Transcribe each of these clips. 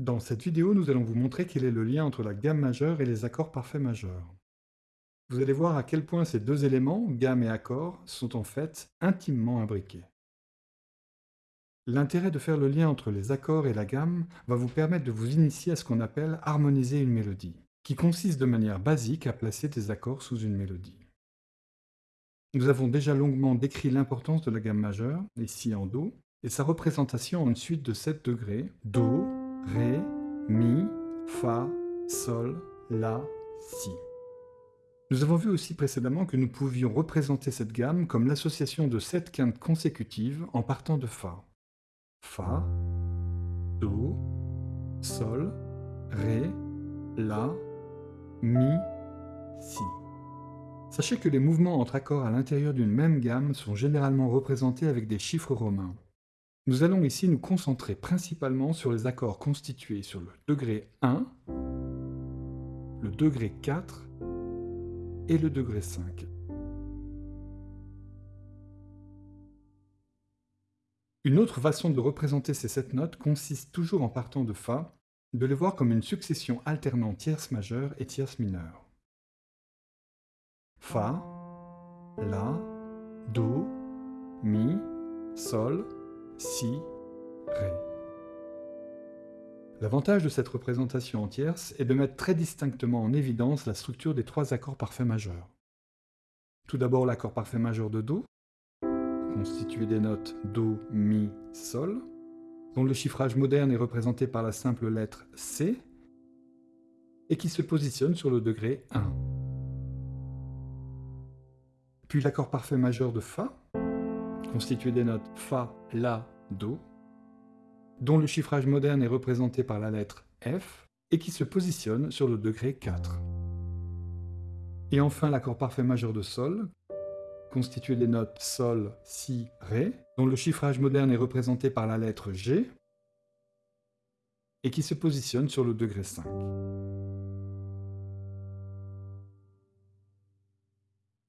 Dans cette vidéo, nous allons vous montrer quel est le lien entre la gamme majeure et les accords parfaits majeurs. Vous allez voir à quel point ces deux éléments, gamme et accord, sont en fait intimement imbriqués. L'intérêt de faire le lien entre les accords et la gamme va vous permettre de vous initier à ce qu'on appelle harmoniser une mélodie, qui consiste de manière basique à placer des accords sous une mélodie. Nous avons déjà longuement décrit l'importance de la gamme majeure, ici en Do, et sa représentation en une suite de 7 degrés, Do, Ré, Mi, Fa, Sol, La, Si. Nous avons vu aussi précédemment que nous pouvions représenter cette gamme comme l'association de 7 quintes consécutives en partant de Fa. Fa, Do, Sol, Ré, La, Mi, Si. Sachez que les mouvements entre accords à l'intérieur d'une même gamme sont généralement représentés avec des chiffres romains. Nous allons ici nous concentrer principalement sur les accords constitués sur le degré 1, le degré 4 et le degré 5. Une autre façon de représenter ces sept notes consiste toujours en partant de Fa, de les voir comme une succession alternant tierce majeure et tierce mineure. Fa, La, Do, Mi, Sol, Si, Ré. L'avantage de cette représentation en tierce est de mettre très distinctement en évidence la structure des trois accords parfaits majeurs. Tout d'abord l'accord parfait majeur de Do, constitué des notes Do, Mi, Sol, dont le chiffrage moderne est représenté par la simple lettre C, et qui se positionne sur le degré 1. Puis l'accord parfait majeur de Fa, constitué des notes Fa, La, Do, dont le chiffrage moderne est représenté par la lettre F, et qui se positionne sur le degré 4. Et enfin l'accord parfait majeur de Sol, constitué des notes Sol, Si, Ré, dont le chiffrage moderne est représenté par la lettre G, et qui se positionne sur le degré 5.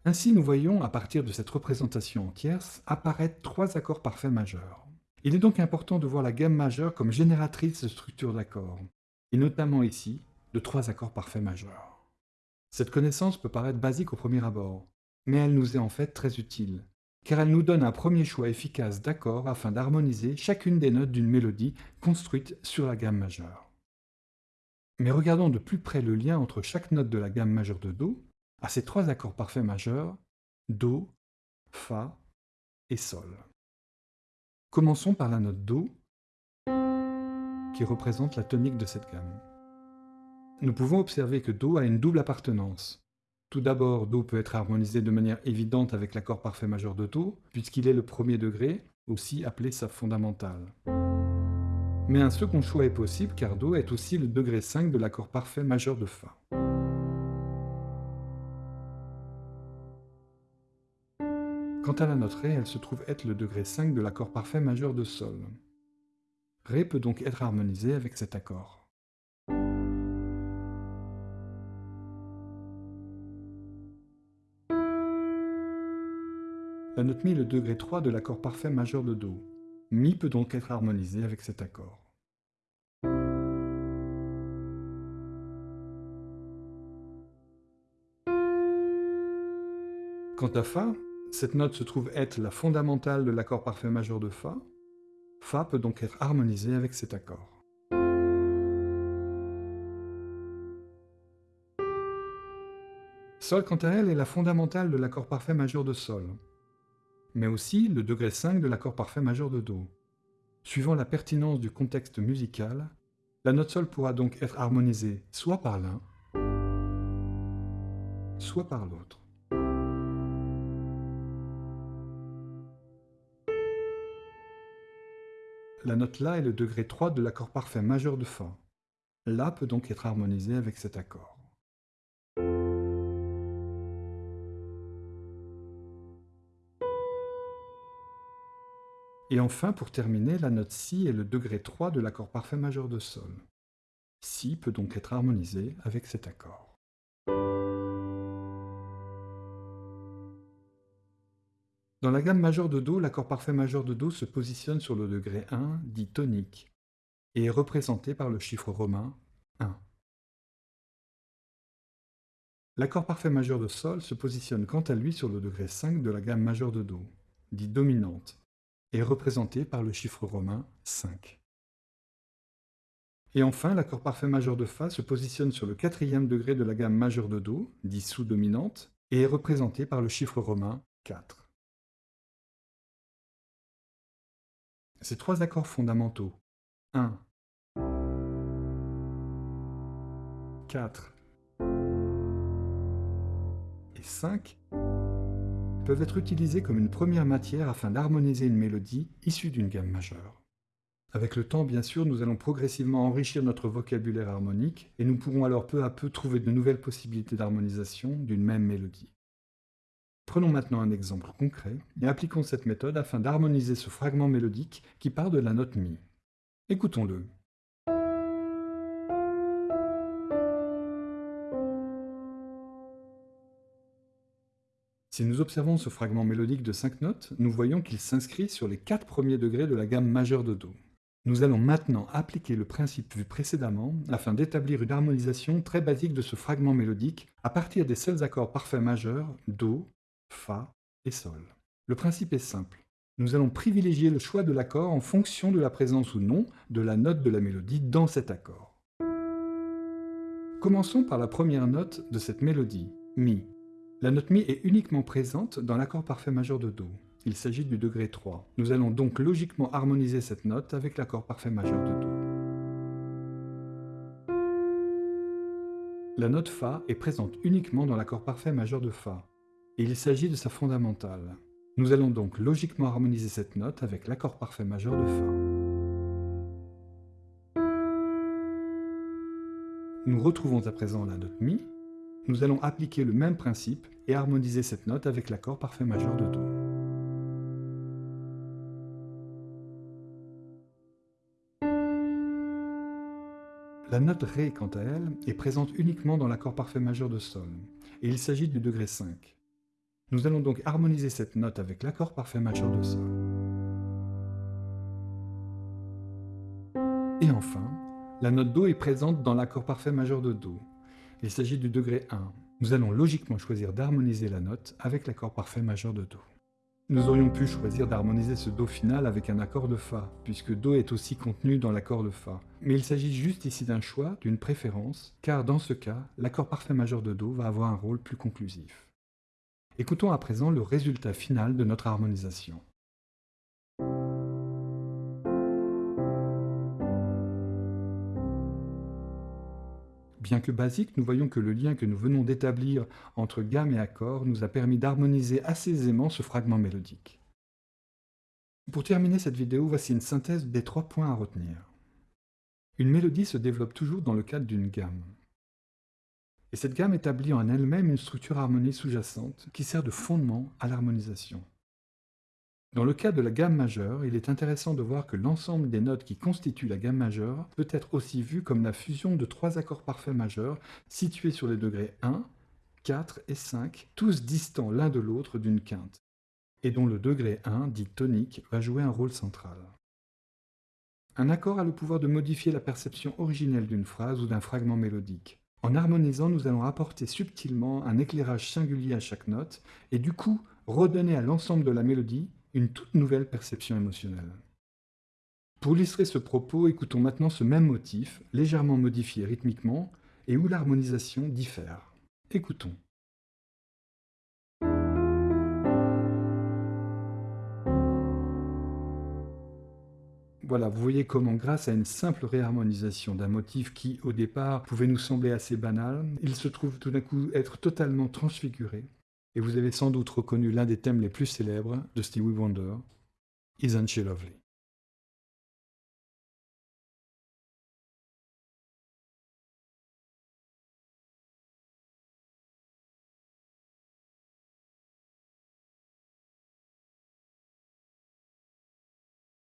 Ainsi, nous voyons, à partir de cette représentation en tierce, apparaître trois accords parfaits majeurs. Il est donc important de voir la gamme majeure comme génératrice de structures d'accords, et notamment ici, de trois accords parfaits majeurs. Cette connaissance peut paraître basique au premier abord, mais elle nous est en fait très utile, car elle nous donne un premier choix efficace d'accords afin d'harmoniser chacune des notes d'une mélodie construite sur la gamme majeure. Mais regardons de plus près le lien entre chaque note de la gamme majeure de Do à ces trois accords parfaits majeurs, Do, Fa et Sol. Commençons par la note Do, qui représente la tonique de cette gamme. Nous pouvons observer que Do a une double appartenance. Tout d'abord, Do peut être harmonisé de manière évidente avec l'accord parfait majeur de Do, puisqu'il est le premier degré, aussi appelé sa fondamentale. Mais un second choix est possible car Do est aussi le degré 5 de l'accord parfait majeur de Fa. Quant à la note Ré, elle se trouve être le degré 5 de l'accord parfait majeur de Sol. Ré peut donc être harmonisé avec cet accord. La note Mi est le degré 3 de l'accord parfait majeur de Do. Mi peut donc être harmonisé avec cet accord. Quant à Fa, cette note se trouve être la fondamentale de l'accord parfait majeur de Fa. Fa peut donc être harmonisé avec cet accord. Sol, quant à elle, est la fondamentale de l'accord parfait majeur de Sol mais aussi le degré 5 de l'accord parfait majeur de Do. Suivant la pertinence du contexte musical, la note Sol pourra donc être harmonisée soit par l'un, soit par l'autre. La note La est le degré 3 de l'accord parfait majeur de Fa. La peut donc être harmonisée avec cet accord. Et enfin, pour terminer, la note Si est le degré 3 de l'accord parfait majeur de Sol. Si peut donc être harmonisé avec cet accord. Dans la gamme majeure de Do, l'accord parfait majeur de Do se positionne sur le degré 1, dit tonique. et est représenté par le chiffre romain 1. L'accord parfait majeur de Sol se positionne quant à lui sur le degré 5 de la gamme majeure de Do, dit dominante, et est représenté par le chiffre romain 5. Et enfin, l'accord parfait majeur de Fa se positionne sur le quatrième degré de la gamme majeure de Do, dit sous-dominante, et est représenté par le chiffre romain 4. Ces trois accords fondamentaux, 1, 4 et 5, peuvent être utilisés comme une première matière afin d'harmoniser une mélodie issue d'une gamme majeure. Avec le temps, bien sûr, nous allons progressivement enrichir notre vocabulaire harmonique et nous pourrons alors peu à peu trouver de nouvelles possibilités d'harmonisation d'une même mélodie. Prenons maintenant un exemple concret et appliquons cette méthode afin d'harmoniser ce fragment mélodique qui part de la note Mi. Écoutons-le. Si nous observons ce fragment mélodique de 5 notes, nous voyons qu'il s'inscrit sur les 4 premiers degrés de la gamme majeure de Do. Nous allons maintenant appliquer le principe vu précédemment afin d'établir une harmonisation très basique de ce fragment mélodique à partir des seuls accords parfaits majeurs Do, Fa et Sol. Le principe est simple. Nous allons privilégier le choix de l'accord en fonction de la présence ou non de la note de la mélodie dans cet accord. Commençons par la première note de cette mélodie, Mi. La note Mi est uniquement présente dans l'accord parfait majeur de Do. Il s'agit du degré 3. Nous allons donc logiquement harmoniser cette note avec l'accord parfait majeur de Do. La note Fa est présente uniquement dans l'accord parfait majeur de Fa, et il s'agit de sa fondamentale. Nous allons donc logiquement harmoniser cette note avec l'accord parfait majeur de Fa. Nous retrouvons à présent la note Mi. Nous allons appliquer le même principe et harmoniser cette note avec l'accord parfait majeur de Do. La note Ré, quant à elle, est présente uniquement dans l'accord parfait majeur de Sol, et il s'agit du degré 5. Nous allons donc harmoniser cette note avec l'accord parfait majeur de Sol. Et enfin, la note Do est présente dans l'accord parfait majeur de Do. Il s'agit du degré 1. Nous allons logiquement choisir d'harmoniser la note avec l'accord parfait majeur de Do. Nous aurions pu choisir d'harmoniser ce Do final avec un accord de Fa, puisque Do est aussi contenu dans l'accord de Fa. Mais il s'agit juste ici d'un choix, d'une préférence, car dans ce cas, l'accord parfait majeur de Do va avoir un rôle plus conclusif. Écoutons à présent le résultat final de notre harmonisation. Bien que basique, nous voyons que le lien que nous venons d'établir entre gamme et accord nous a permis d'harmoniser assez aisément ce fragment mélodique. Pour terminer cette vidéo, voici une synthèse des trois points à retenir. Une mélodie se développe toujours dans le cadre d'une gamme. Et cette gamme établit en elle-même une structure harmonique sous-jacente qui sert de fondement à l'harmonisation. Dans le cas de la gamme majeure, il est intéressant de voir que l'ensemble des notes qui constituent la gamme majeure peut être aussi vu comme la fusion de trois accords parfaits majeurs situés sur les degrés 1, 4 et 5, tous distants l'un de l'autre d'une quinte, et dont le degré 1, dit tonique, va jouer un rôle central. Un accord a le pouvoir de modifier la perception originelle d'une phrase ou d'un fragment mélodique. En harmonisant, nous allons apporter subtilement un éclairage singulier à chaque note, et du coup redonner à l'ensemble de la mélodie une toute nouvelle perception émotionnelle. Pour illustrer ce propos, écoutons maintenant ce même motif, légèrement modifié rythmiquement, et où l'harmonisation diffère. Écoutons. Voilà, vous voyez comment grâce à une simple réharmonisation d'un motif qui, au départ, pouvait nous sembler assez banal, il se trouve tout d'un coup être totalement transfiguré. Et vous avez sans doute reconnu l'un des thèmes les plus célèbres de Stevie Wonder, Isn't She Lovely?